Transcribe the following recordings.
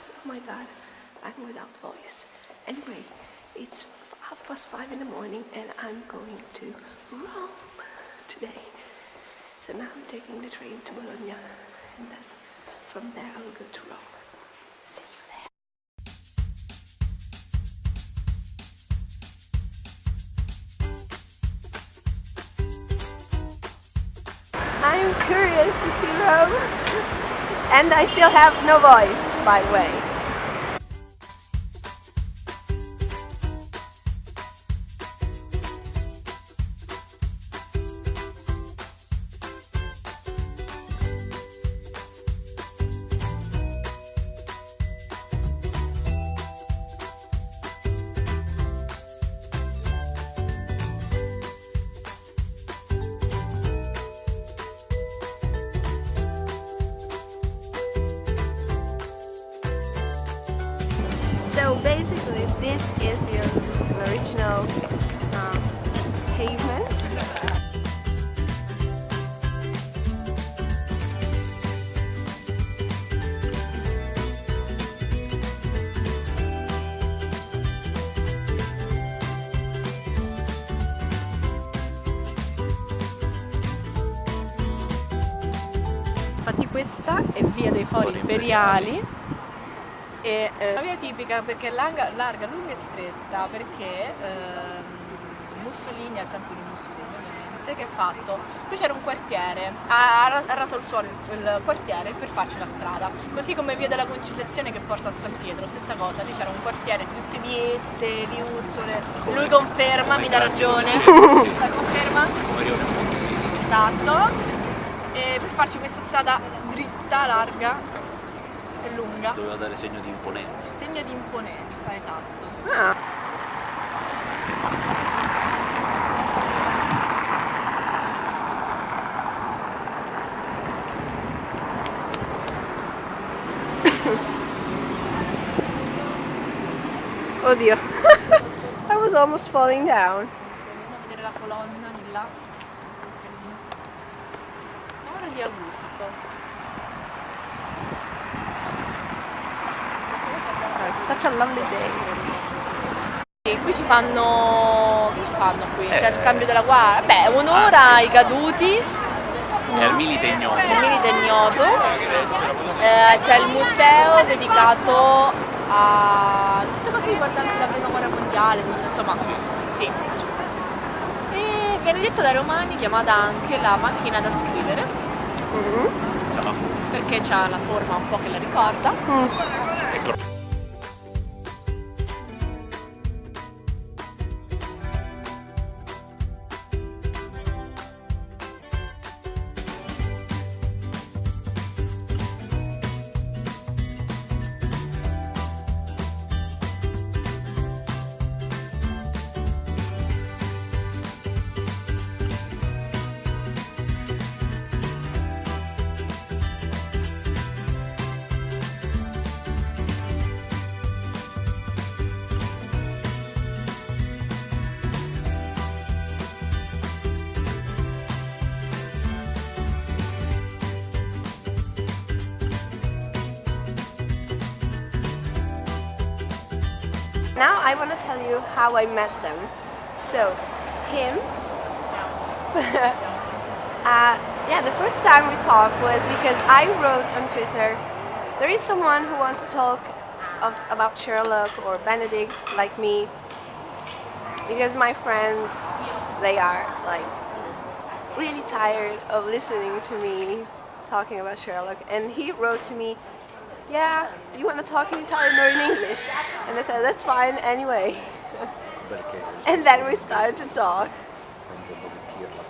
guys, oh my god, I'm without voice. Anyway, it's half past five in the morning and I'm going to Rome today. So now I'm taking the train to Bologna and then from there I will go to Rome. See you there. I'm curious to see Rome and I still have no voice by the way. So basically, this is the original um, pavement. Infatti questa è via dei Fori Imperiali e eh, una via tipica perché è larga, larga, lunga e stretta perché ehm, Mussolini al tempo di Mussolini ovviamente che ha fatto? Qui c'era un quartiere ha, ha raso il suolo il, quartiere per farci la strada così come via della Conciliazione che porta a San Pietro stessa cosa lì c'era un quartiere di tutte viette viuzzole lui conferma mi dà ragione. La conferma? Esatto. E per farci questa strada dritta larga e lunga Doveva dare segno di imponenza. segno di imponenza esatto Ah. Oddio, I was almost falling down. Andiamo a vedere la colonna di là such a lovely day e qui ci fanno che ci fanno qui? c'è il cambio della guardia beh un'ora ai caduti È al milite ignoto. il milite ignoto Eh, c'è il museo dedicato a tutte cose riguardanti la prima guerra mondiale, insomma, sì. E viene detto dai romani chiamata anche la macchina da scrivere. C'ha la forma. perché ha la forma un po' che la ricorda. Ecco. Now I want to tell you how I met them. So, him. uh, yeah, the first time we talked was because I wrote on Twitter, there is someone who wants to talk of, about Sherlock or Benedict like me. Because my friends, they are like really tired of listening to me talking about Sherlock. And he wrote to me, yeah, do you want to talk in Italian or in English? And I said, that's fine anyway. Perché? And then we started to talk. Senza un po' di pirla.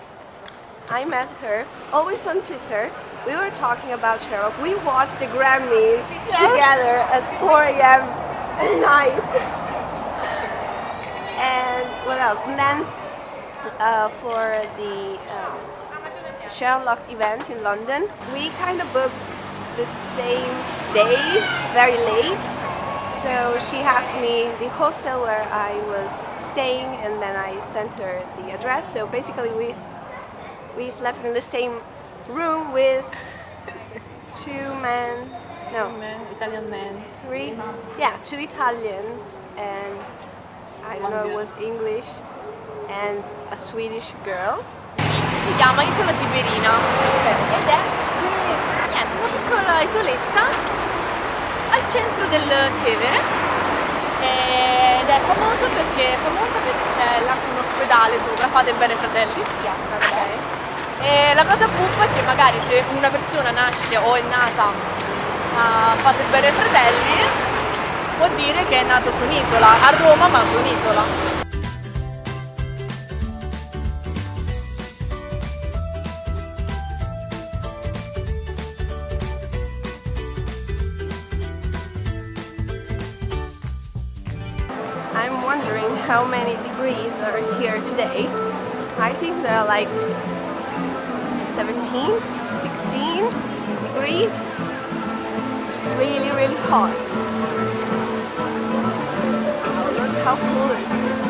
I met her, always on Twitter. We were talking about Sherlock. We watched the Grammys together at 4 a.m. at night. And what else? And then uh, for the um, Sherlock event in London, we kind of booked the same day, very late. So she asked me the hostel where I was staying, and then I sent her the address. So basically, we we slept in the same room with two men No. Two men, Italian men. three, yeah, two Italians and I don't know, it was English and a Swedish girl. Si chiama Isola Tiberina ed è niente, una piccola isoletta al centro del Tevere ed è famosa perché, famosa perché c'è un ospedale sopra, fate bene fratelli, si chiama. E la cosa buffa è che magari se una persona nasce o è nata a Fate bene fratelli può dire che è nato su un'isola, a Roma ma su un'isola. How many degrees are here today. I think there are like 17, 16 degrees. It's really, really hot. How cool is this?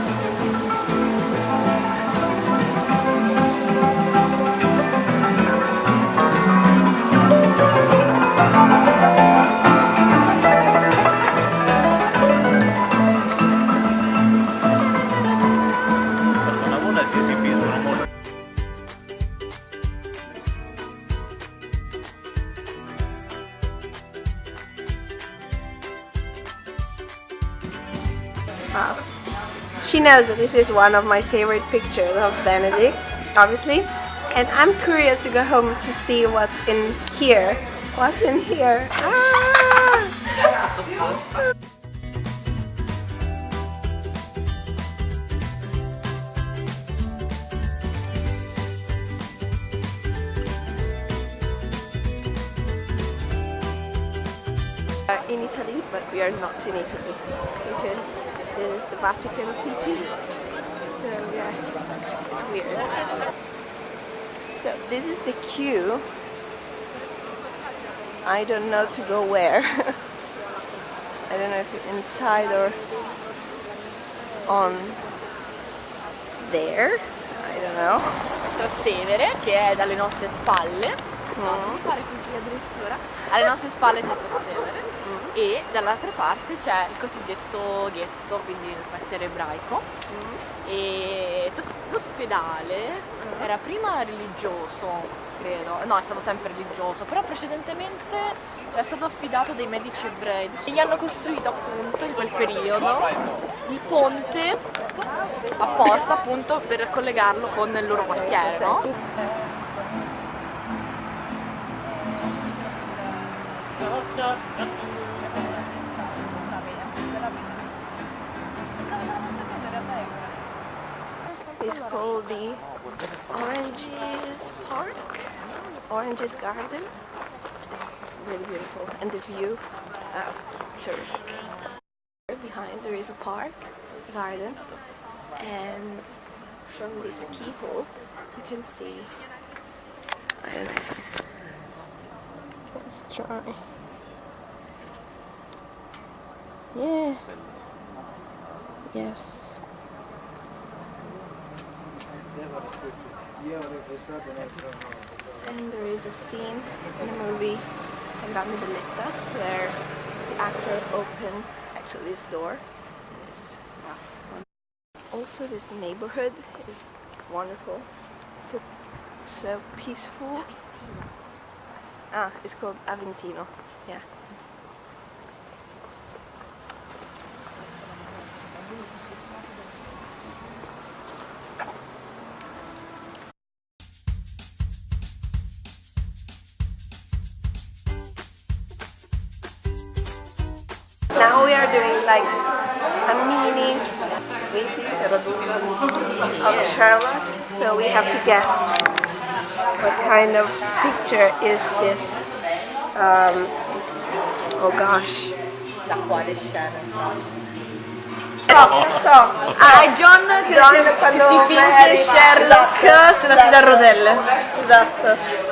Wow. She knows that this is one of my favorite pictures of Benedict, obviously. And I'm curious to go home to see what's in here. What's in here? Ah! in Italy, but we are not in Italy because is the Vatican City. So yeah, it's, it's weird. So this is the queue. I don't know to go where. I don't know if inside or on there. I don't know. Trastevere che è dalle nostre spalle Mm. fare così addirittura alle nostre spalle c'è Trastevere e dall'altra parte c'è il cosiddetto ghetto quindi il quartiere ebraico. E tut- l'ospedale era prima religioso credo. No è stato sempre religioso però precedentemente è stato affidato dai medici ebrei. E gli hanno costruito appunto in quel periodo il ponte apposta appunto per collegarlo con il loro quartiere no? It's called the Oranges Park, Oranges Garden. It's really beautiful, and the view, uh, terrific. Behind there is a park, garden, and from this keyhole you can see. I don't know. Let's try. Yeah. Yes. And there is a scene in the movie Grande Bellezza where the actor opened actually this door. Also this neighborhood is wonderful. So so peaceful. Ah, it's called Aventino. Yeah. Doing like a mini meeting of Charlotte, so we have to guess what kind of picture is this. Um, oh gosh. Da quale scena? No, so. Ah, è John che, John si, che si finge Sherlock sulla sedia a rotelle. Esatto.